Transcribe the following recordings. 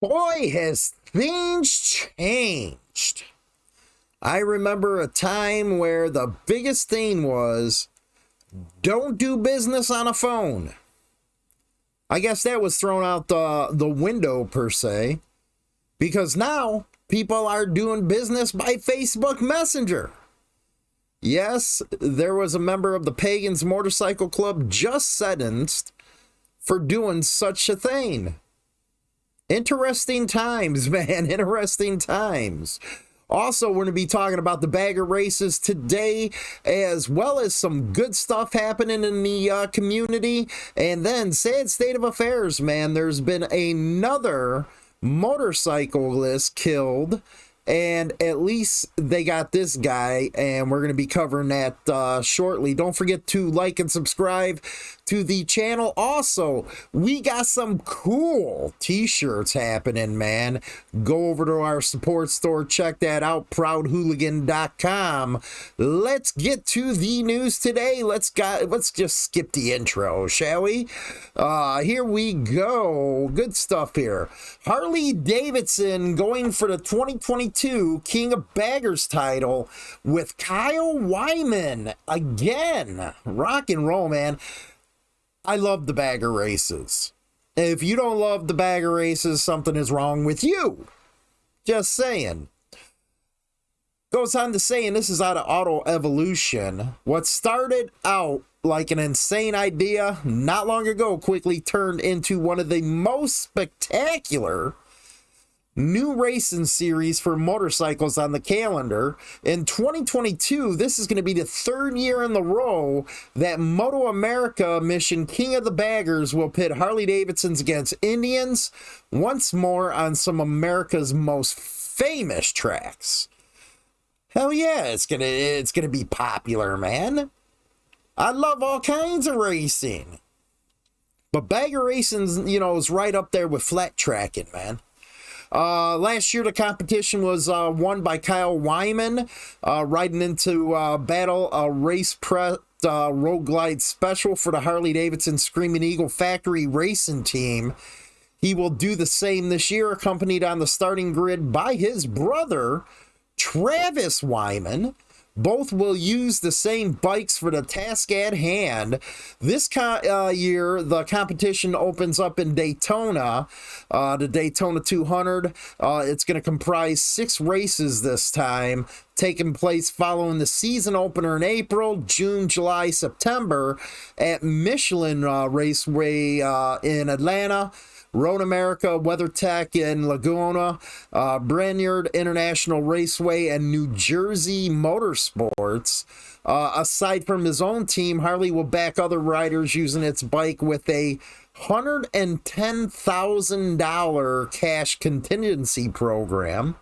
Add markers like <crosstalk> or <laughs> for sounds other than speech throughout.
boy, has things changed. I remember a time where the biggest thing was don't do business on a phone. I guess that was thrown out the, the window per se because now people are doing business by Facebook Messenger. Yes, there was a member of the Pagans Motorcycle Club just sentenced for doing such a thing. Interesting times, <laughs> man. Interesting times. Also, we're going to be talking about the bagger races today, as well as some good stuff happening in the uh, community. And then, sad state of affairs, man. There's been another motorcyclist killed and at least they got this guy and we're going to be covering that uh, shortly. Don't forget to like and subscribe to the channel. Also we got some cool t-shirts happening man. Go over to our support store check that out proudhooligan.com let's get to the news today. Let's got let's just skip the intro shall we? Uh here we go. Good stuff here. Harley davidson going for the 2022 22 King of Baggers title with Kyle Wyman again. Rock and roll, man. I love the bagger races. If you don't love the bagger races, something is wrong with you. Just saying. Goes on to say, and this is out of Auto Evolution, what started out like an insane idea not long ago quickly turned into one of the most spectacular new racing series for motorcycles on the calendar. In 2022, this is going to be the third year in the row that Moto America mission King of the Baggers will pit Harley Davidsons against Indians once more on some America's most famous tracks. Hell yeah, it's gonna it's gonna be popular, man. I love all kinds of racing. But bagger racing, you know, is right up there with flat tracking, man. Uh, last year, the competition was uh, won by Kyle Wyman, uh, riding into uh, battle a race prep uh, road glide special for the Harley Davidson Screaming Eagle Factory Racing Team. He will do the same this year, accompanied on the starting grid by his brother, Travis Wyman. Both will use the same bikes for the task at hand. This uh, year, the competition opens up in Daytona, uh, the Daytona 200. Uh, it's going to comprise six races this time, taking place following the season opener in April, June, July, September at Michelin uh, Raceway uh, in Atlanta. Road America, WeatherTech in Laguna, uh, International Raceway, and New Jersey Motorsports. Uh, aside from his own team, Harley will back other riders using its bike with a $110,000 cash contingency program.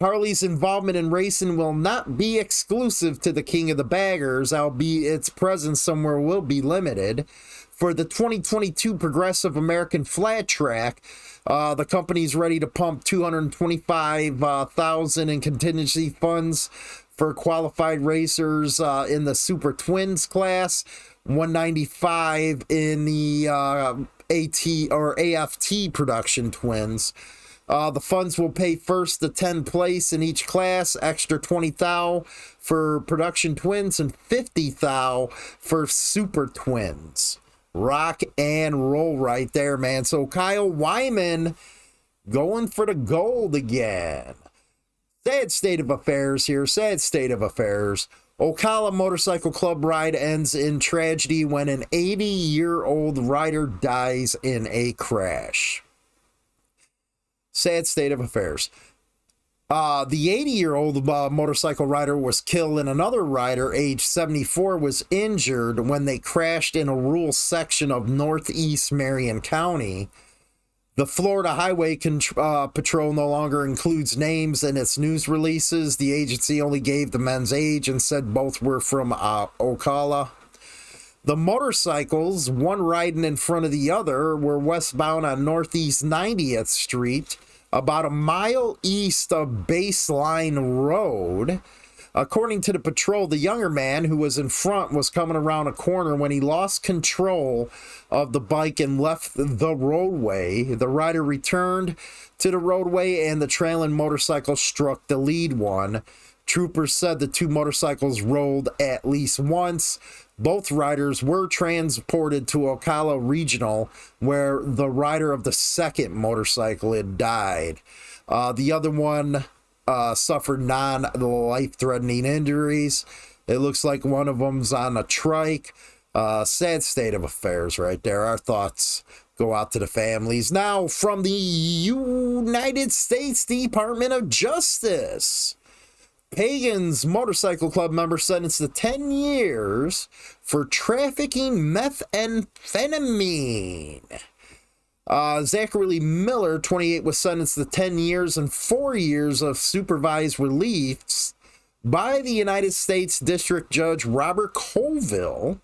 Harley's involvement in racing will not be exclusive to the King of the Baggers, albeit its presence somewhere will be limited for the 2022 Progressive American Flat Track. Uh, the company's ready to pump 225,000 uh, in contingency funds for qualified racers uh, in the Super Twins class, 195 in the uh, AT or AFT production twins. Uh, the funds will pay first the 10 place in each class, extra 20 thou for production twins and 50 thou for super twins rock and roll right there, man. So Kyle Wyman going for the gold again. Sad state of affairs here. Sad state of affairs. Ocala Motorcycle Club ride ends in tragedy when an 80 year old rider dies in a crash. Sad state of affairs. Uh, the 80 year old uh, motorcycle rider was killed, and another rider, age 74, was injured when they crashed in a rural section of northeast Marion County. The Florida Highway uh, Patrol no longer includes names in its news releases. The agency only gave the men's age and said both were from uh, Ocala. The motorcycles, one riding in front of the other, were westbound on Northeast 90th Street about a mile east of Baseline Road. According to the patrol, the younger man who was in front was coming around a corner when he lost control of the bike and left the roadway. The rider returned to the roadway and the trailing motorcycle struck the lead one. Troopers said the two motorcycles rolled at least once. Both riders were transported to Ocala Regional, where the rider of the second motorcycle had died. Uh, the other one uh, suffered non life threatening injuries. It looks like one of them's on a trike. Uh, sad state of affairs right there. Our thoughts go out to the families. Now, from the United States Department of Justice. Pagans Motorcycle Club member sentenced to 10 years for trafficking methamphetamine. Uh, Zachary Miller, 28, was sentenced to 10 years and four years of supervised release by the United States District Judge Robert Colville.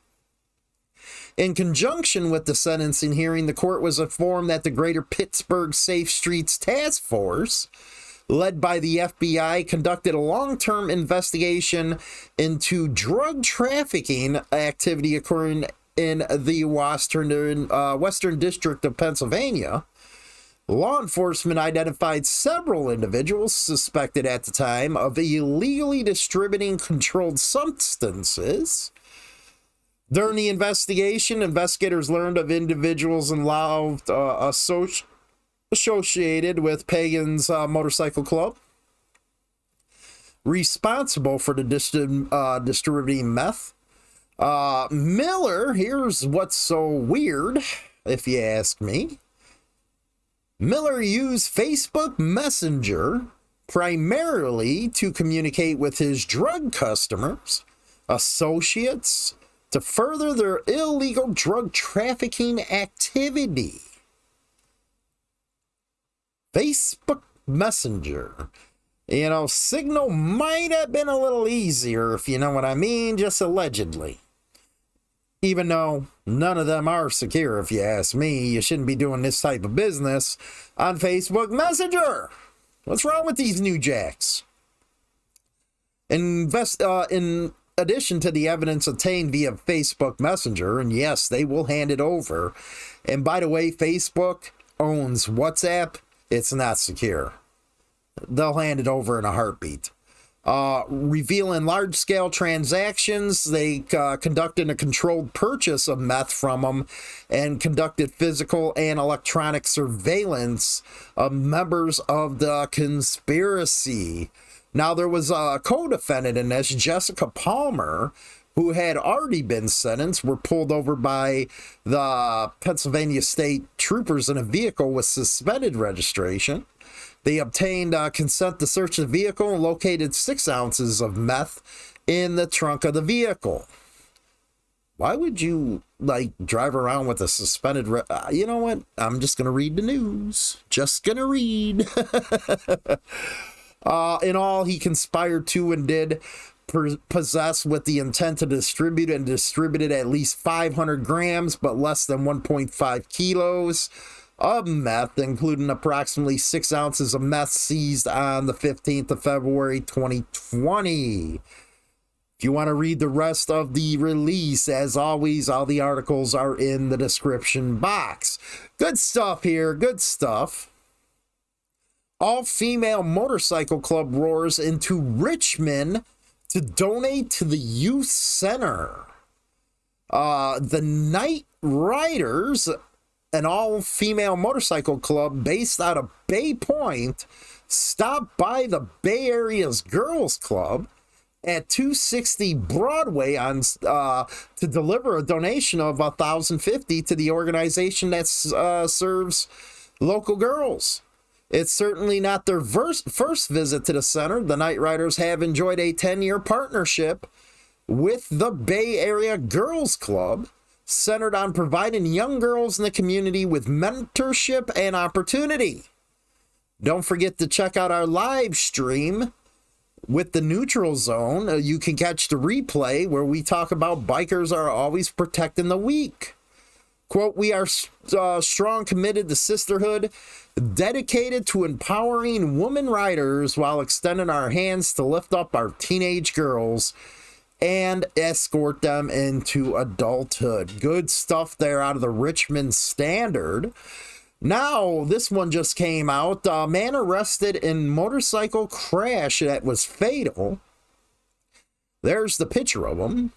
In conjunction with the sentencing hearing, the court was informed that the Greater Pittsburgh Safe Streets Task Force, led by the FBI, conducted a long term investigation into drug trafficking activity occurring in the Western, uh, Western District of Pennsylvania. Law enforcement identified several individuals suspected at the time of illegally distributing controlled substances. During the investigation, investigators learned of individuals involved uh, associ- associated with Pagan's uh, Motorcycle Club, responsible for the dist- uh, distributing meth, uh, Miller, here's what's so weird, if you ask me. Miller used Facebook Messenger primarily to communicate with his drug customers, associates, to further their illegal drug trafficking activity. Facebook Messenger you know, Signal might have been a little easier, if you know what I mean, just allegedly even though none of them are secure, if you ask me, you shouldn't be doing this type of business on Facebook Messenger. What's wrong with these new jacks? Invest uh, in addition to the evidence obtained via Facebook Messenger, and yes, they will hand it over. And by the way, Facebook owns WhatsApp. It's not secure. They'll hand it over in a heartbeat uh, revealing large scale transactions. They uh, conducted a controlled purchase of meth from them and conducted physical and electronic surveillance of members of the conspiracy. Now, there was a co defendant in this, Jessica Palmer, who had already been sentenced, were pulled over by the Pennsylvania State troopers in a vehicle with suspended registration. They obtained uh, consent to search the vehicle and located six ounces of meth in the trunk of the vehicle. Why would you like drive around with a suspended? Re- uh, you know what? I'm just gonna read the news. Just gonna read. <laughs> uh, in all, he conspired to and did possess with the intent to distribute and distributed at least 500 grams, but less than 1.5 kilos of meth, including approximately six ounces of meth seized on the 15th of February 2020. If you want to read the rest of the release, as always, all the articles are in the description box. Good stuff here, good stuff. All female motorcycle club roars into Richmond to donate to the youth center. Uh, the Night Riders an all female motorcycle club based out of Bay Point stopped by the Bay Area's Girls Club at 260 Broadway on uh, to deliver a donation of 1050 to the organization that uh, serves local girls. It's certainly not their first, visit to the center. The Night Riders have enjoyed a 10 year partnership with the Bay Area Girls Club centered on providing young girls in the community with mentorship and opportunity. Don't forget to check out our live stream with the neutral zone. Uh, you can catch the replay where we talk about bikers are always protecting the weak. Quote, we are uh, strong, committed to sisterhood, dedicated to empowering women riders while extending our hands to lift up our teenage girls and escort them into adulthood. Good stuff there out of the Richmond Standard. Now, this one just came out. A man arrested in motorcycle crash that was fatal. There's the picture of him.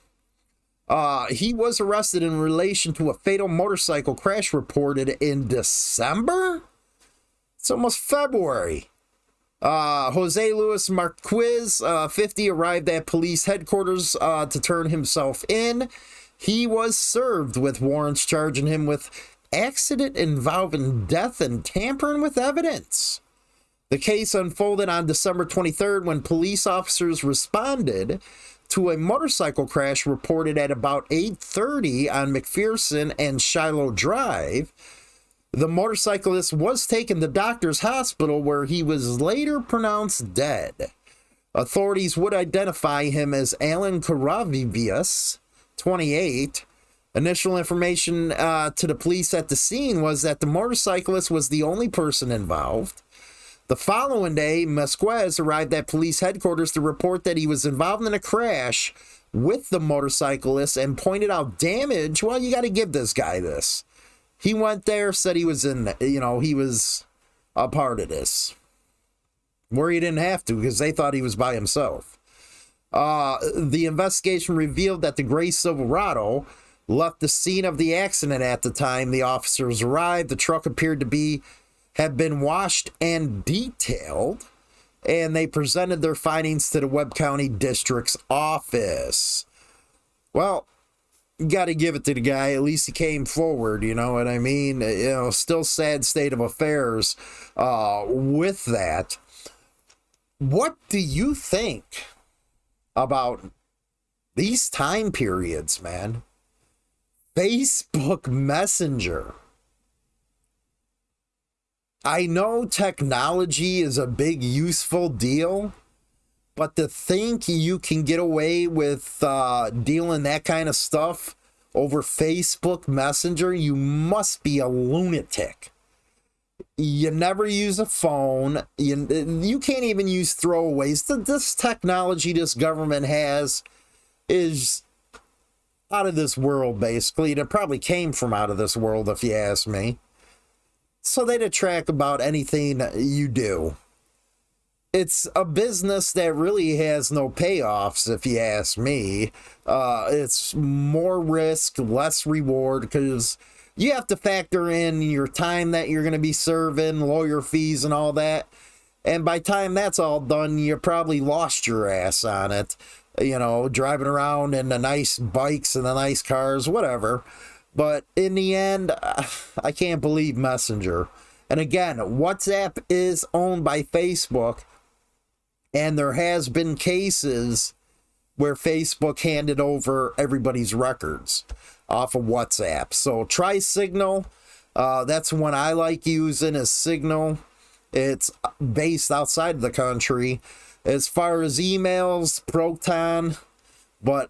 Uh, he was arrested in relation to a fatal motorcycle crash reported in December. It's almost February. Uh, Jose Luis Marquez, uh, 50, arrived at police headquarters uh, to turn himself in. He was served with warrants charging him with accident involving death and tampering with evidence. The case unfolded on December 23rd when police officers responded to a motorcycle crash reported at about 8:30 on McPherson and Shiloh Drive. The motorcyclist was taken to Doctors Hospital where he was later pronounced dead. Authorities would identify him as Alan Karavivius, 28. Initial information uh, to the police at the scene was that the motorcyclist was the only person involved. The following day, Mesquez arrived at police headquarters to report that he was involved in a crash with the motorcyclist and pointed out damage. Well, you got to give this guy this. He went there, said he was in, you know, he was a part of this. Where he didn't have to because they thought he was by himself. Uh, the investigation revealed that the gray Silverado left the scene of the accident at the time the officers arrived. The truck appeared to be have been washed and detailed, and they presented their findings to the Webb County District's office. Well, got to give it to the guy. At least he came forward. You know what I mean? You know, still sad state of affairs uh, with that. What do you think about these time periods, man? Facebook Messenger I know technology is a big useful deal, but to think you can get away with uh, dealing that kind of stuff over Facebook Messenger, you must be a lunatic. You never use a phone. You, you can't even use throwaways. This technology this government has is out of this world, basically. It probably came from out of this world, if you ask me so they track about anything you do. It's a business that really has no payoffs, if you ask me. Uh, it's more risk, less reward, because you have to factor in your time that you're going to be serving, lawyer fees, and all that. And by time that's all done, you probably lost your ass on it. You know, driving around in the nice bikes and the nice cars, whatever. But in the end, <sighs> I can't believe Messenger. And again, WhatsApp is owned by Facebook, and there has been cases where Facebook handed over everybody's records off of WhatsApp. So try Signal. Uh, that's one I like using is Signal. It's based outside of the country. As far as emails, Proton, but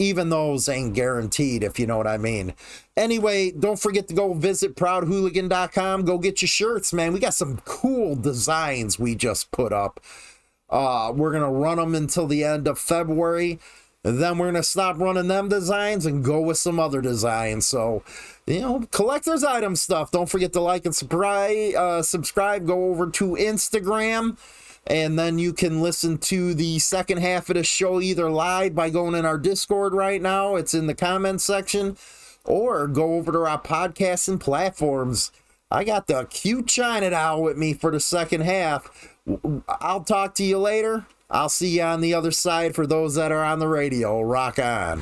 even those ain't guaranteed, if you know what I mean. Anyway, don't forget to go visit proudhooligan.com. Go get your shirts, man. We got some cool designs we just put up. Uh, we're going to run them until the end of February. And then we're going to stop running them designs and go with some other designs. So, you know, collector's item stuff. Don't forget to like and subscribe. Uh, subscribe. Go over to Instagram and then you can listen to the second half of the show either live by going in our Discord right now, it's in the comments section, or go over to our podcasting platforms. I got the cute China doll with me for the second half. I'll talk to you later. I'll see you on the other side for those that are on the radio. Rock on.